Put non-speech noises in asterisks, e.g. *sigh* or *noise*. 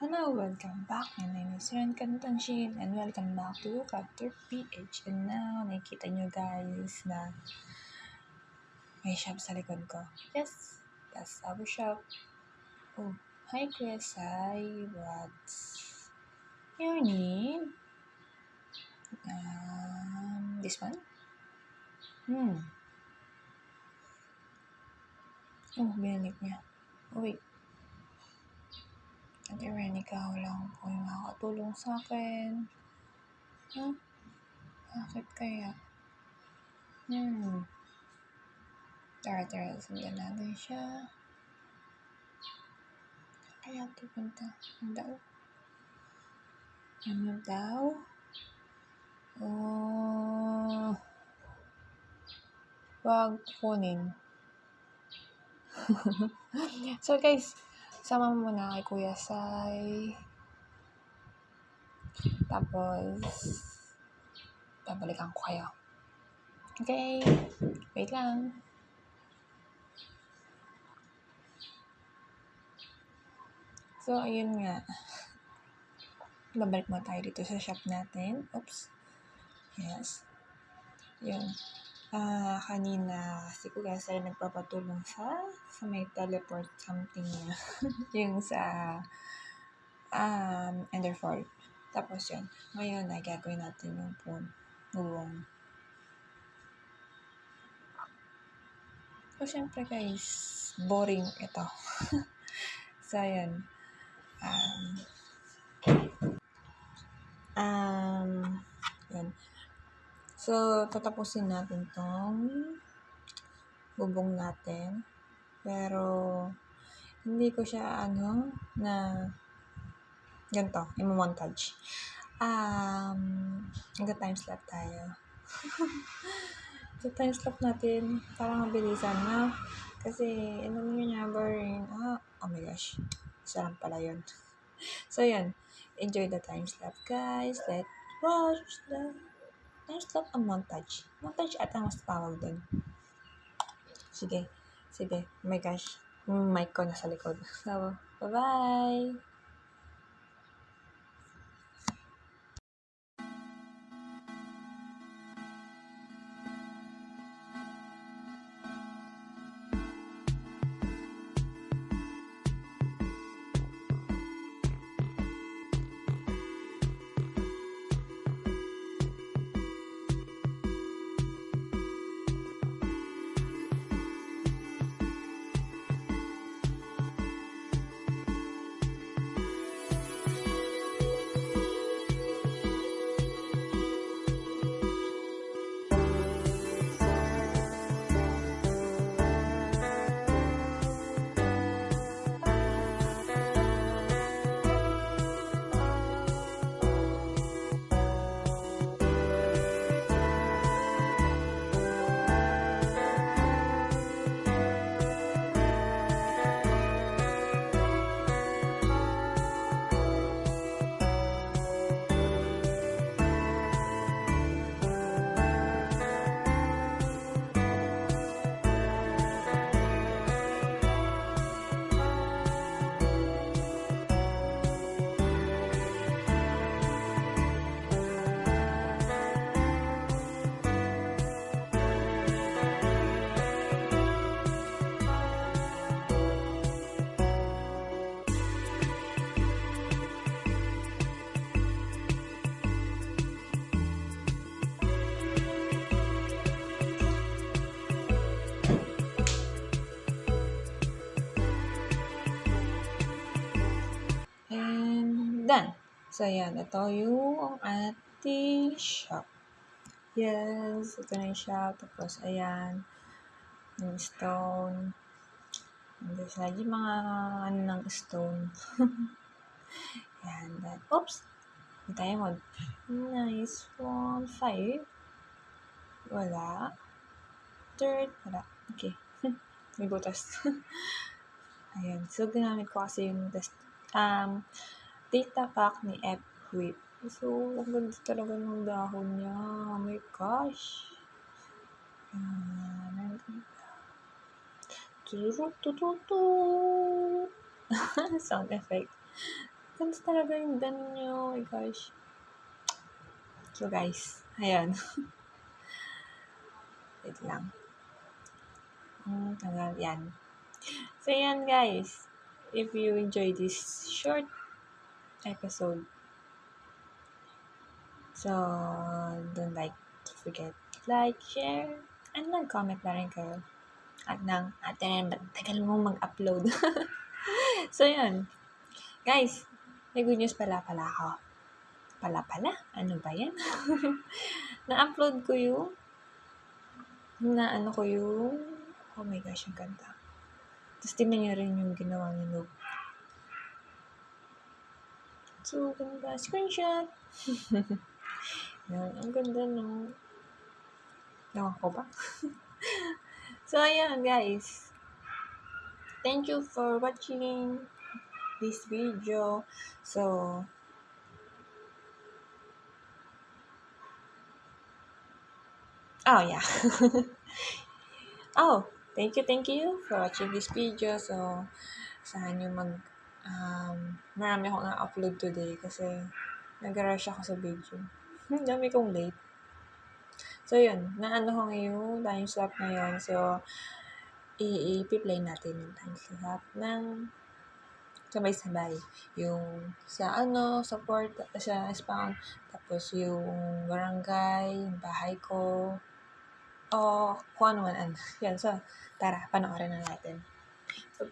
Hello, welcome back. My name is Ren Cantanshin and welcome back to Capture PH. And now, nakikita nyo guys na may shop sa likod ko. Yes, that's our shop. Oh, hi Kuya Sai. What's your name? Um, this one? Hmm. Oh, binalik niya. Oh, wait. Ate Ren, ikaw lang po yung makakatulong sa akin. Huh? Bakit kaya? Hmm. Tara, tara, sundan natin siya. Kaya ito punta. Ano daw? Ano daw? Oh. Wag kunin. *laughs* so guys, sama mo muna kay Kuya Sai. Tapos, babalikan ko kayo. Okay, wait lang. So, ayun nga. Babalik mo tayo dito sa shop natin. Oops. Yes. Yun. Ah, kanina si Kuya Sai nagpapatulong sa sa may teleport something niya. *laughs* yung sa um, Enderfall. Tapos yun. Ngayon ay gagawin natin yung phone. Buwong. So, syempre guys, boring ito. *laughs* so, yun. Um, um, yun. So, tatapusin natin tong bubong natin. Pero, hindi ko siya, ano, na ganito, imo-montage. Um, hanggang lapse tayo. *laughs* so, timeslap natin, parang mabilisan na. Kasi, ano nyo niya, boring. Ah, oh my gosh. Isa lang pala yun. *laughs* So, yan. Enjoy the timeslap, guys. Let's watch the timeslap ang montage. Montage at ang mas tawag doon. Sige. Sige. Oh my gosh. Mic ko nasa likod. *laughs* So, bye-bye! So, ayan. Ito yung ating shop. Yes, ito na yung shop. Tapos, ayan. Yung stone. There's lagi mga ano ng stone. *laughs* ayan. Then, oops! Yung diamond. Nice one. Five. Wala. Third. Wala. Okay. *laughs* May butas. *laughs* ayan. So, ginamit ko kasi yung test. Um, data pack ni F-Whip. So, ang ganda talaga ng dahon niya. Oh my gosh. Ayan. Turu, tu, tu, tu. Sound effect. Ganda talaga yung dan nyo. Oh my gosh. So, guys. Ayan. *laughs* Wait lang. Hmm, tanggal. Yan. So, yan guys. If you enjoy this short episode, so, don't like to forget like, share, and mag-comment na rin kayo. At nang, at yan, tagal mo mag-upload. *laughs* so, yun. Guys, may good news pala pala ako. Pala pala? Ano ba yan? *laughs* Na-upload ko yung na ano ko yung oh my gosh, ang ganda. Tapos tingnan rin yung ginawa ni Noob. So, ganda. Screenshot! *laughs* yan, ang ganda no. Ewan ko ba? *laughs* so, ayan guys. Thank you for watching this video. So, oh yeah. *laughs* oh, thank you, thank you for watching this video. So, saan nyo mag, um, marami akong na-upload today kasi nag-rush ako sa video. Dami kong late. So, yun. Naano ko ngayon, time slot ngayon. So, i-play natin yung time slot ng sabay-sabay. Yung sa ano, support, sa spawn, tapos yung barangay, yung bahay ko, o kung ano man. Yan, so, tara, panoorin na natin. So,